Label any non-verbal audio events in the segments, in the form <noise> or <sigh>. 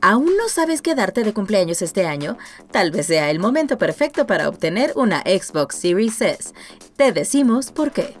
¿Aún no sabes qué darte de cumpleaños este año? Tal vez sea el momento perfecto para obtener una Xbox Series S. Te decimos por qué.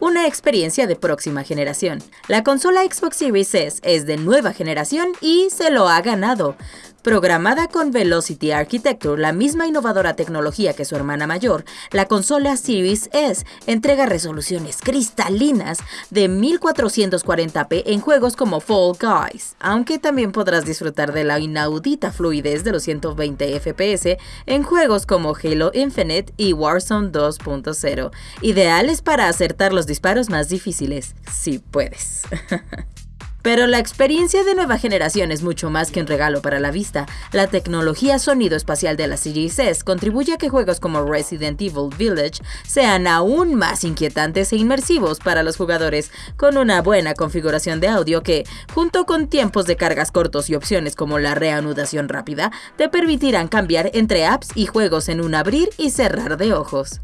Una experiencia de próxima generación. La consola Xbox Series S es de nueva generación y se lo ha ganado. Programada con Velocity Architecture, la misma innovadora tecnología que su hermana mayor, la consola Series S entrega resoluciones cristalinas de 1440p en juegos como Fall Guys, aunque también podrás disfrutar de la inaudita fluidez de los 120 FPS en juegos como Halo Infinite y Warzone 2.0, ideales para acertar los disparos más difíciles, si puedes. <laughs> Pero la experiencia de nueva generación es mucho más que un regalo para la vista. La tecnología sonido espacial de la Series contribuye a que juegos como Resident Evil Village sean aún más inquietantes e inmersivos para los jugadores, con una buena configuración de audio que, junto con tiempos de cargas cortos y opciones como la reanudación rápida, te permitirán cambiar entre apps y juegos en un abrir y cerrar de ojos.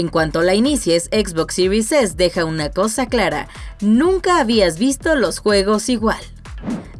En cuanto la inicies, Xbox Series S deja una cosa clara, nunca habías visto los juegos igual.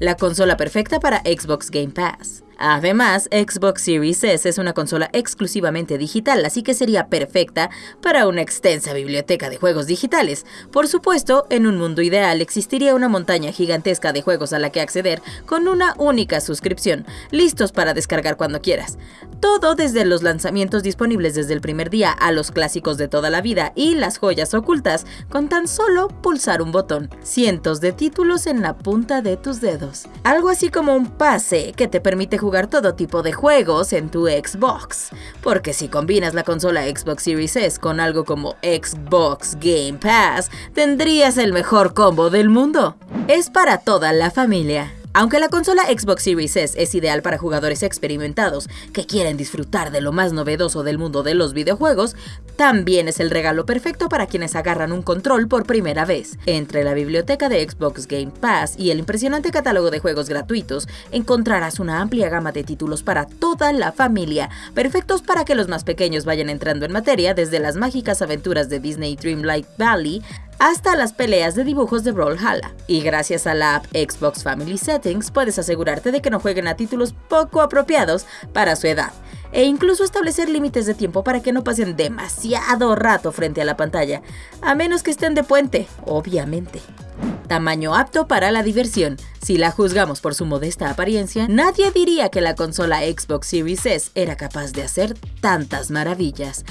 La consola perfecta para Xbox Game Pass. Además, Xbox Series S es una consola exclusivamente digital, así que sería perfecta para una extensa biblioteca de juegos digitales. Por supuesto, en un mundo ideal existiría una montaña gigantesca de juegos a la que acceder con una única suscripción, listos para descargar cuando quieras. Todo desde los lanzamientos disponibles desde el primer día a los clásicos de toda la vida y las joyas ocultas con tan solo pulsar un botón. Cientos de títulos en la punta de tus dedos. Algo así como un pase que te permite jugar jugar todo tipo de juegos en tu Xbox. Porque si combinas la consola Xbox Series S con algo como Xbox Game Pass, tendrías el mejor combo del mundo. Es para toda la familia. Aunque la consola Xbox Series S es ideal para jugadores experimentados que quieren disfrutar de lo más novedoso del mundo de los videojuegos, también es el regalo perfecto para quienes agarran un control por primera vez. Entre la biblioteca de Xbox Game Pass y el impresionante catálogo de juegos gratuitos, encontrarás una amplia gama de títulos para toda la familia, perfectos para que los más pequeños vayan entrando en materia desde las mágicas aventuras de Disney Dreamlight Valley hasta las peleas de dibujos de Brawlhalla. Y gracias a la app Xbox Family Settings puedes asegurarte de que no jueguen a títulos poco apropiados para su edad e incluso establecer límites de tiempo para que no pasen demasiado rato frente a la pantalla, a menos que estén de puente, obviamente. Tamaño apto para la diversión. Si la juzgamos por su modesta apariencia, nadie diría que la consola Xbox Series S era capaz de hacer tantas maravillas.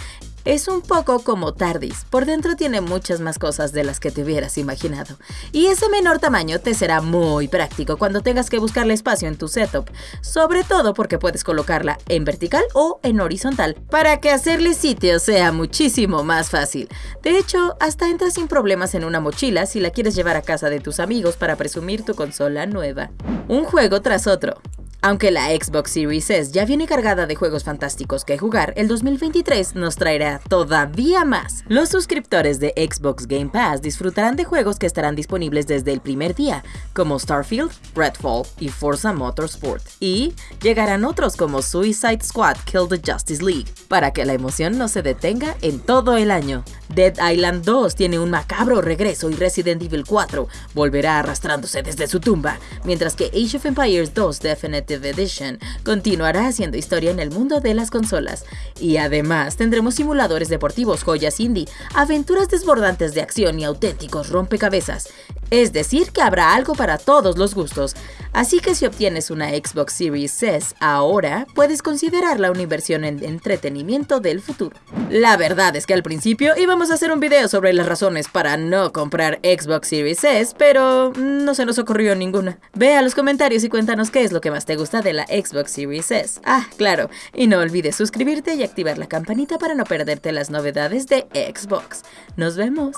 Es un poco como TARDIS, por dentro tiene muchas más cosas de las que te hubieras imaginado. Y ese menor tamaño te será muy práctico cuando tengas que buscarle espacio en tu setup, sobre todo porque puedes colocarla en vertical o en horizontal, para que hacerle sitio sea muchísimo más fácil. De hecho, hasta entras sin problemas en una mochila si la quieres llevar a casa de tus amigos para presumir tu consola nueva. Un juego tras otro. Aunque la Xbox Series S ya viene cargada de juegos fantásticos que jugar, el 2023 nos traerá todavía más. Los suscriptores de Xbox Game Pass disfrutarán de juegos que estarán disponibles desde el primer día, como Starfield, Redfall y Forza Motorsport. Y llegarán otros como Suicide Squad Kill the Justice League, para que la emoción no se detenga en todo el año. Dead Island 2 tiene un macabro regreso y Resident Evil 4 volverá arrastrándose desde su tumba, mientras que Age of Empires 2 Definitive Edition continuará haciendo historia en el mundo de las consolas. Y además tendremos simuladores deportivos, joyas indie, aventuras desbordantes de acción y auténticos rompecabezas. Es decir, que habrá algo para todos los gustos. Así que si obtienes una Xbox Series S ahora, puedes considerarla una inversión en entretenimiento del futuro. La verdad es que al principio íbamos a hacer un video sobre las razones para no comprar Xbox Series S, pero no se nos ocurrió ninguna. Ve a los comentarios y cuéntanos qué es lo que más te gusta de la Xbox Series S. Ah, claro, y no olvides suscribirte y activar la campanita para no perderte las novedades de Xbox. Nos vemos.